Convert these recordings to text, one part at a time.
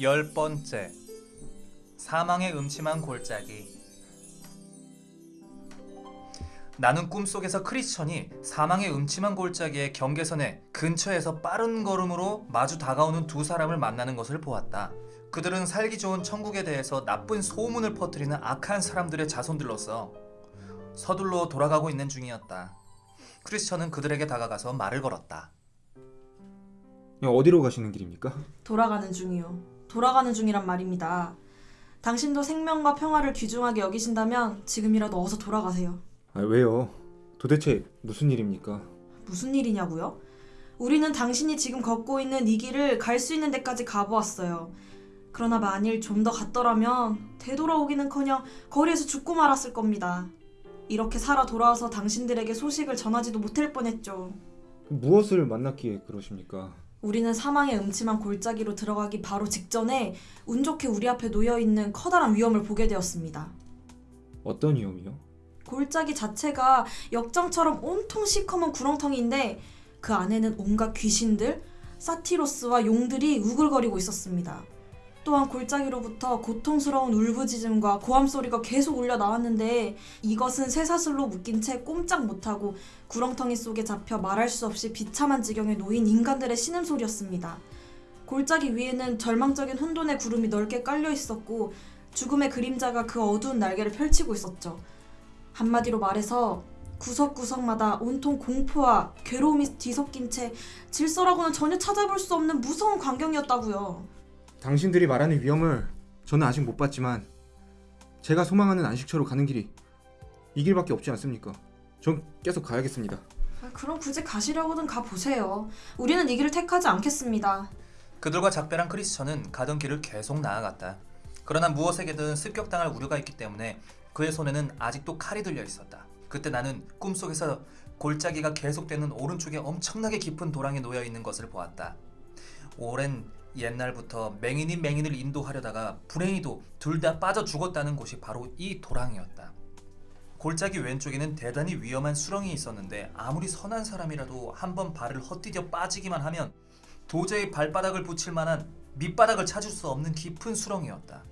열 번째 사망의 음침한 골짜기 나는 꿈속에서 크리스천이 사망의 음침한 골짜기의 경계선의 근처에서 빠른 걸음으로 마주 다가오는 두 사람을 만나는 것을 보았다. 그들은 살기 좋은 천국에 대해서 나쁜 소문을 퍼뜨리는 악한 사람들의 자손들로서 서둘러 돌아가고 있는 중이었다. 크리스천은 그들에게 다가가서 말을 걸었다. 어디로 가시는 길입니까? 돌아가는 중이요. 돌아가는 중이란 말입니다. 당신도 생명과 평화를 귀중하게 여기신다면 지금이라도 어서 돌아가세요. 아, 왜요? 도대체 무슨 일입니까? 무슨 일이냐고요? 우리는 당신이 지금 걷고 있는 이 길을 갈 수 있는 데까지 가보았어요. 그러나 만일 좀 더 갔더라면 되돌아오기는커녕 거리에서 죽고 말았을 겁니다. 이렇게 살아 돌아와서 당신들에게 소식을 전하지도 못할 뻔했죠. 무엇을 만났기에 그러십니까? 우리는 사망의 음침한 골짜기로 들어가기 바로 직전에 운 좋게 우리 앞에 놓여 있는 커다란 위험을 보게 되었습니다. 어떤 위험이요? 골짜기 자체가 역정처럼 온통 시커먼 구렁텅이인데 그 안에는 온갖 귀신들, 사티로스와 용들이 우글거리고 있었습니다. 또한 골짜기로부터 고통스러운 울부짖음과 고함 소리가 계속 울려 나왔는데 이것은 쇠사슬로 묶인 채 꼼짝 못하고 구렁텅이 속에 잡혀 말할 수 없이 비참한 지경에 놓인 인간들의 신음소리였습니다. 골짜기 위에는 절망적인 혼돈의 구름이 넓게 깔려 있었고 죽음의 그림자가 그 어두운 날개를 펼치고 있었죠. 한마디로 말해서 구석구석마다 온통 공포와 괴로움이 뒤섞인 채 질서라고는 전혀 찾아볼 수 없는 무서운 광경이었다고요. 당신들이 말하는 위험을 저는 아직 못 봤지만 제가 소망하는 안식처로 가는 길이 이 길밖에 없지 않습니까? 전 계속 가야겠습니다. 아, 그럼 굳이 가시려고는 가보세요. 우리는 이 길을 택하지 않겠습니다. 그들과 작별한 크리스천은 가던 길을 계속 나아갔다. 그러나 무엇에게든 습격당할 우려가 있기 때문에 그의 손에는 아직도 칼이 들려 있었다. 그때 나는 꿈속에서 골짜기가 계속되는 오른쪽에 엄청나게 깊은 도랑에 놓여 있는 것을 보았다. 오랜 옛날부터 맹인이 맹인을 인도하려다가 불행히도 둘 다 빠져 죽었다는 곳이 바로 이 도랑이었다. 골짜기 왼쪽에는 대단히 위험한 수렁이 있었는데 아무리 선한 사람이라도 한번 발을 헛디뎌 빠지기만 하면 도저히 발바닥을 붙일 만한 밑바닥을 찾을 수 없는 깊은 수렁이었다.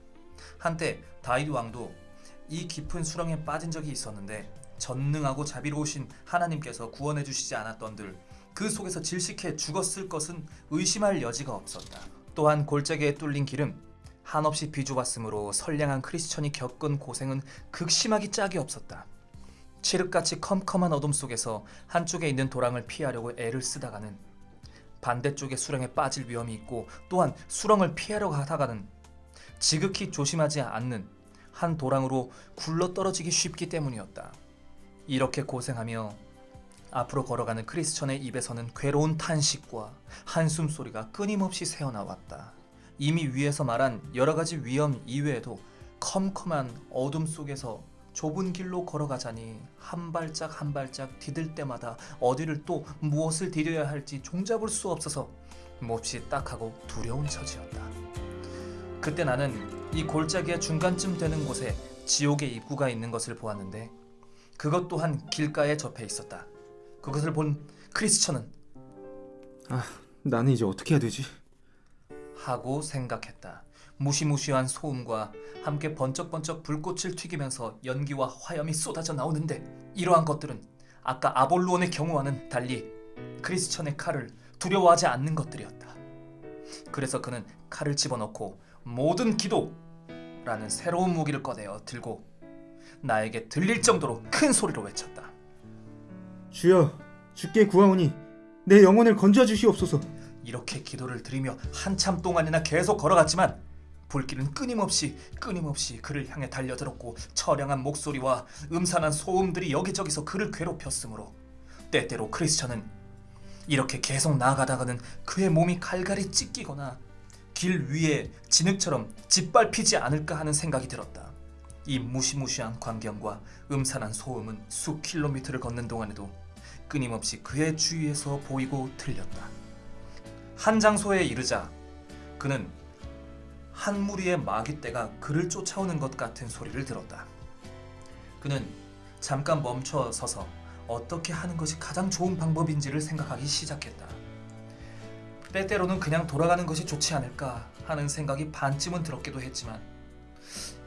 한때 다윗 왕도 이 깊은 수렁에 빠진 적이 있었는데 전능하고 자비로우신 하나님께서 구원해 주시지 않았던들 그 속에서 질식해 죽었을 것은 의심할 여지가 없었다. 또한 골짜기에 뚫린 길은 한없이 비좁았으므로 선량한 크리스천이 겪은 고생은 극심하기 짝이 없었다. 칠흑같이 컴컴한 어둠 속에서 한쪽에 있는 도랑을 피하려고 애를 쓰다가는 반대쪽의 수렁에 빠질 위험이 있고 또한 수렁을 피하려고 하다가는 지극히 조심하지 않는 한 도랑으로 굴러 떨어지기 쉽기 때문이었다. 이렇게 고생하며 앞으로 걸어가는 크리스천의 입에서는 괴로운 탄식과 한숨 소리가 끊임없이 새어나왔다. 이미 위에서 말한 여러 가지 위험 이외에도 컴컴한 어둠 속에서 좁은 길로 걸어가자니 한 발짝 한 발짝 디딜 때마다 어디를 또 무엇을 디뎌야 할지 종잡을 수 없어서 몹시 딱하고 두려운 처지였다. 그때 나는 이 골짜기의 중간쯤 되는 곳에 지옥의 입구가 있는 것을 보았는데 그것 또한 길가에 접해 있었다. 그것을 본 크리스천은 아, 나는 이제 어떻게 해야 되지? 하고 생각했다. 무시무시한 소음과 함께 번쩍번쩍 불꽃을 튀기면서 연기와 화염이 쏟아져 나오는데 이러한 것들은 아까 아볼로온의 경우와는 달리 크리스천의 칼을 두려워하지 않는 것들이었다. 그래서 그는 칼을 집어넣고 모든 기도라는 새로운 무기를 꺼내어 들고 나에게 들릴 정도로 큰 소리로 외쳤다. 주여, 주께 구하오니 내 영혼을 건져 주시옵소서. 이렇게 기도를 드리며 한참 동안이나 계속 걸어갔지만 불길은 끊임없이 끊임없이 그를 향해 달려들었고 처량한 목소리와 음산한 소음들이 여기저기서 그를 괴롭혔으므로 때때로 크리스천은 이렇게 계속 나아가다가는 그의 몸이 갈갈이 찢기거나 길 위에 진흙처럼 짓밟히지 않을까 하는 생각이 들었다. 이 무시무시한 광경과 음산한 소음은 수 킬로미터를 걷는 동안에도 끊임없이 그의 주위에서 보이고 들렸다. 한 장소에 이르자 그는 한 무리의 마귀떼가 그를 쫓아오는 것 같은 소리를 들었다. 그는 잠깐 멈춰 서서 어떻게 하는 것이 가장 좋은 방법인지를 생각하기 시작했다. 때때로는 그냥 돌아가는 것이 좋지 않을까 하는 생각이 반쯤은 들었기도 했지만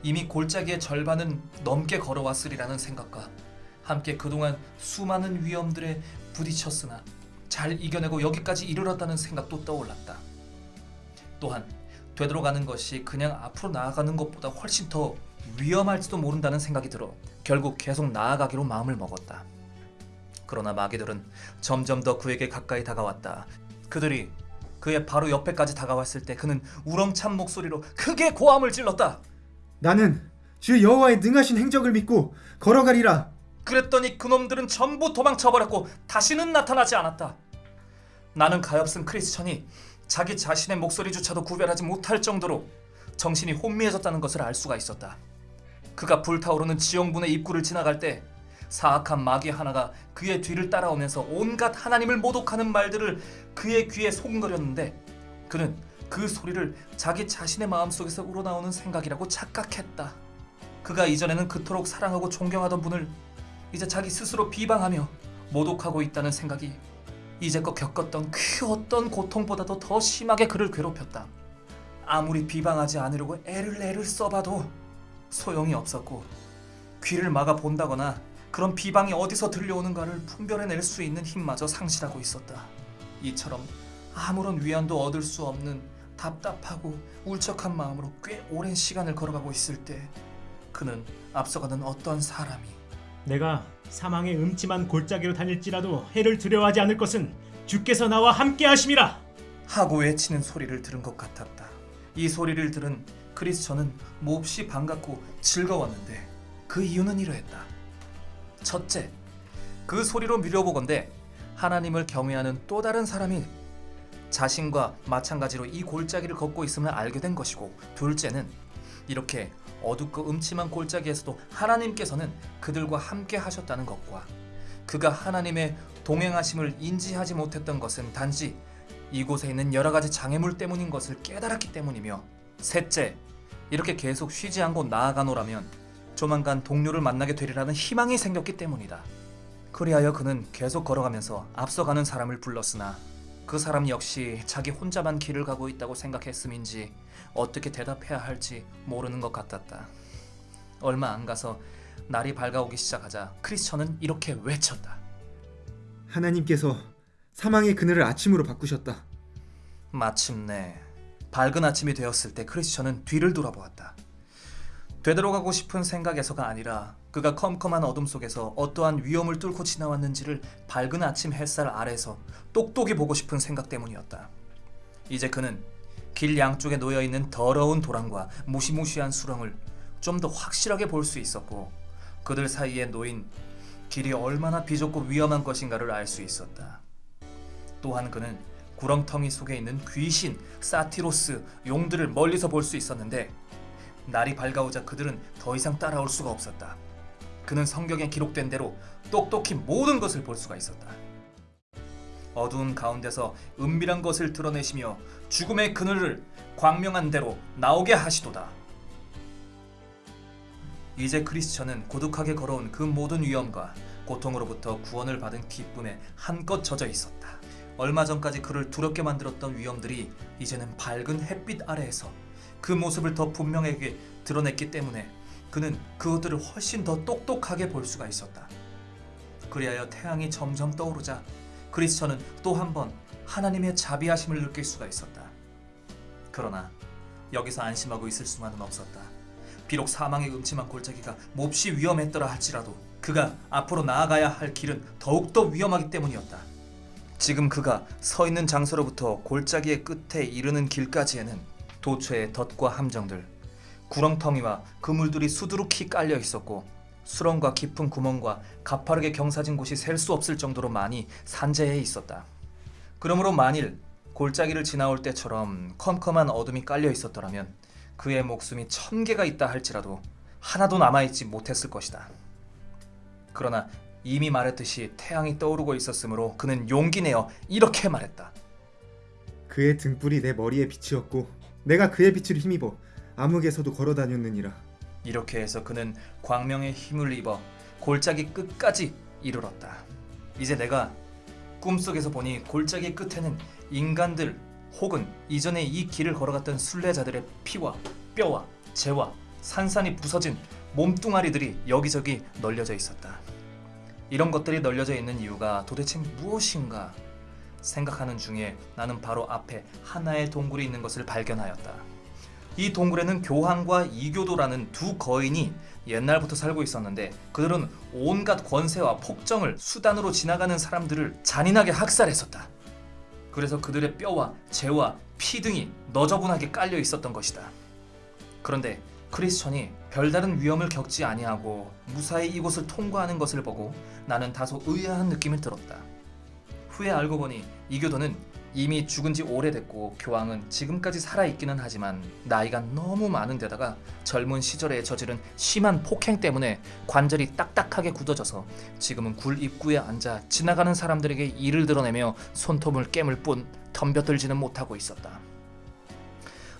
이미 골짜기의 절반은 넘게 걸어왔으리라는 생각과 함께 그동안 수많은 위험들에 부딪혔으나 잘 이겨내고 여기까지 이르렀다는 생각도 떠올랐다. 또한 되돌아가는 것이 그냥 앞으로 나아가는 것보다 훨씬 더 위험할지도 모른다는 생각이 들어 결국 계속 나아가기로 마음을 먹었다. 그러나 마귀들은 점점 더 그에게 가까이 다가왔다. 그들이 그의 바로 옆에까지 다가왔을 때 그는 우렁찬 목소리로 크게 고함을 질렀다. 나는 주 여호와의 능하신 행적을 믿고 걸어가리라. 그랬더니 그놈들은 전부 도망쳐버렸고 다시는 나타나지 않았다. 나는 가엾은 크리스천이 자기 자신의 목소리조차도 구별하지 못할 정도로 정신이 혼미해졌다는 것을 알 수가 있었다. 그가 불타오르는 지형분의 입구를 지나갈 때 사악한 마귀 하나가 그의 뒤를 따라오면서 온갖 하나님을 모독하는 말들을 그의 귀에 소근거렸는데 그는 그 소리를 자기 자신의 마음속에서 우러나오는 생각이라고 착각했다. 그가 이전에는 그토록 사랑하고 존경하던 분을 이제 자기 스스로 비방하며 모독하고 있다는 생각이 이제껏 겪었던 그 어떤 고통보다도 더 심하게 그를 괴롭혔다. 아무리 비방하지 않으려고 애를 애를 써봐도 소용이 없었고 귀를 막아 본다거나 그런 비방이 어디서 들려오는가를 분별해낼 수 있는 힘마저 상실하고 있었다. 이처럼 아무런 위안도 얻을 수 없는 답답하고 울적한 마음으로 꽤 오랜 시간을 걸어가고 있을 때 그는 앞서가는 어떤 사람이 내가 사망의 음침한 골짜기로 다닐지라도 해를 두려워하지 않을 것은 주께서 나와 함께 하심이라. 하고 외치는 소리를 들은 것 같았다. 이 소리를 들은 크리스천은 몹시 반갑고 즐거웠는데 그 이유는 이러했다. 첫째, 그 소리로 미뤄보건대 하나님을 경외하는 또 다른 사람이 자신과 마찬가지로 이 골짜기를 걷고 있음을 알게 된 것이고 둘째는 이렇게 어둡고 음침한 골짜기에서도 하나님께서는 그들과 함께 하셨다는 것과 그가 하나님의 동행하심을 인지하지 못했던 것은 단지 이곳에 있는 여러 가지 장애물 때문인 것을 깨달았기 때문이며 셋째, 이렇게 계속 쉬지 않고 나아가노라면 조만간 동료를 만나게 되리라는 희망이 생겼기 때문이다. 그리하여 그는 계속 걸어가면서 앞서가는 사람을 불렀으나 그 사람 역시 자기 혼자만 길을 가고 있다고 생각했음인지 어떻게 대답해야 할지 모르는 것 같았다. 얼마 안 가서 날이 밝아오기 시작하자 크리스천은 이렇게 외쳤다. 하나님께서 사망의 그늘을 아침으로 바꾸셨다. 마침내 밝은 아침이 되었을 때 크리스천은 뒤를 돌아보았다. 되돌아가고 싶은 생각에서가 아니라 그가 컴컴한 어둠 속에서 어떠한 위험을 뚫고 지나왔는지를 밝은 아침 햇살 아래서 똑똑히 보고 싶은 생각 때문이었다. 이제 그는 길 양쪽에 놓여 있는 더러운 도랑과 무시무시한 수렁을 좀 더 확실하게 볼 수 있었고 그들 사이에 놓인 길이 얼마나 비좁고 위험한 것인가를 알 수 있었다. 또한 그는 구렁텅이 속에 있는 귀신, 사티로스, 용들을 멀리서 볼 수 있었는데 날이 밝아오자 그들은 더 이상 따라올 수가 없었다. 그는 성경에 기록된 대로 똑똑히 모든 것을 볼 수가 있었다. 어두운 가운데서 은밀한 것을 드러내시며 죽음의 그늘을 광명한 대로 나오게 하시도다. 이제 크리스천은 고독하게 걸어온 그 모든 위험과 고통으로부터 구원을 받은 기쁨에 한껏 젖어 있었다. 얼마 전까지 그를 두렵게 만들었던 위험들이 이제는 밝은 햇빛 아래에서 그 모습을 더 분명하게 드러냈기 때문에 그는 그것들을 훨씬 더 똑똑하게 볼 수가 있었다. 그리하여 태양이 점점 떠오르자 크리스천은 또 한 번 하나님의 자비하심을 느낄 수가 있었다. 그러나 여기서 안심하고 있을 수만은 없었다. 비록 사망의 음침한 골짜기가 몹시 위험했더라 할지라도 그가 앞으로 나아가야 할 길은 더욱더 위험하기 때문이었다. 지금 그가 서 있는 장소로부터 골짜기의 끝에 이르는 길까지에는 도처의 덫과 함정들, 구렁텅이와 그물들이 수두룩히 깔려 있었고 수렁과 깊은 구멍과 가파르게 경사진 곳이 셀 수 없을 정도로 많이 산재해 있었다. 그러므로 만일 골짜기를 지나올 때처럼 컴컴한 어둠이 깔려 있었더라면 그의 목숨이 천 개가 있다 할지라도 하나도 남아있지 못했을 것이다. 그러나 이미 말했듯이 태양이 떠오르고 있었으므로 그는 용기 내어 이렇게 말했다. 그의 등불이 내 머리에 빛이었고 내가 그의 빛을 힘입어 암흑에서도 걸어 다녔느니라. 이렇게 해서 그는 광명의 힘을 입어 골짜기 끝까지 이르렀다. 이제 내가 꿈속에서 보니 골짜기 끝에는 인간들 혹은 이전에 이 길을 걸어갔던 순례자들의 피와 뼈와 재와 산산이 부서진 몸뚱아리들이 여기저기 널려져 있었다. 이런 것들이 널려져 있는 이유가 도대체 무엇인가 생각하는 중에 나는 바로 앞에 하나의 동굴이 있는 것을 발견하였다. 이 동굴에는 교황과 이교도라는 두 거인이 옛날부터 살고 있었는데 그들은 온갖 권세와 폭정을 수단으로 지나가는 사람들을 잔인하게 학살했었다. 그래서 그들의 뼈와 재와 피 등이 너저분하게 깔려 있었던 것이다. 그런데 크리스천이 별다른 위험을 겪지 아니하고 무사히 이곳을 통과하는 것을 보고 나는 다소 의아한 느낌이 들었다. 후에 알고 보니 이교도는 이미 죽은 지 오래됐고 교황은 지금까지 살아있기는 하지만 나이가 너무 많은 데다가 젊은 시절에 저지른 심한 폭행 때문에 관절이 딱딱하게 굳어져서 지금은 굴 입구에 앉아 지나가는 사람들에게 이를 드러내며 손톱을 깨물 뿐 덤벼들지는 못하고 있었다.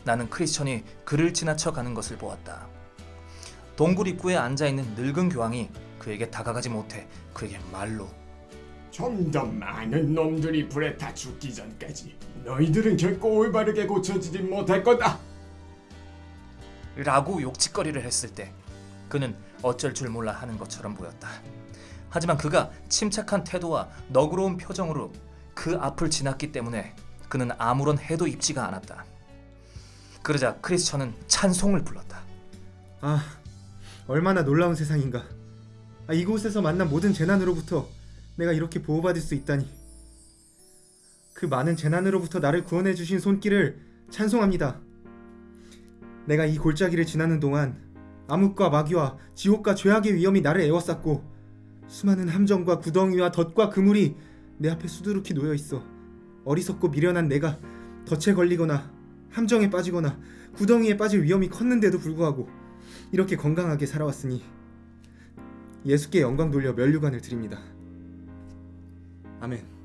나는 크리스천이 그를 지나쳐 가는 것을 보았다. 동굴 입구에 앉아 있는 늙은 교황이 그에게 다가가지 못해 그에게 말로 좀 더 많은 놈들이 불에 타 죽기 전까지 너희들은 결코 올바르게 고쳐지지 못할 거다. 라고 욕짓거리를 했을 때 그는 어쩔 줄 몰라 하는 것처럼 보였다. 하지만 그가 침착한 태도와 너그러운 표정으로 그 앞을 지났기 때문에 그는 아무런 해도 입지가 않았다. 그러자 크리스천은 찬송을 불렀다. 아, 얼마나 놀라운 세상인가. 아, 이곳에서 만난 모든 재난으로부터 내가 이렇게 보호받을 수 있다니. 그 많은 재난으로부터 나를 구원해 주신 손길을 찬송합니다. 내가 이 골짜기를 지나는 동안 암흑과 마귀와 지옥과 죄악의 위험이 나를 에워쌌고 수많은 함정과 구덩이와 덫과 그물이 내 앞에 수두룩히 놓여 있어 어리석고 미련한 내가 덫에 걸리거나 함정에 빠지거나 구덩이에 빠질 위험이 컸는데도 불구하고 이렇게 건강하게 살아왔으니 예수께 영광 돌려 면류관을 드립니다. 아멘.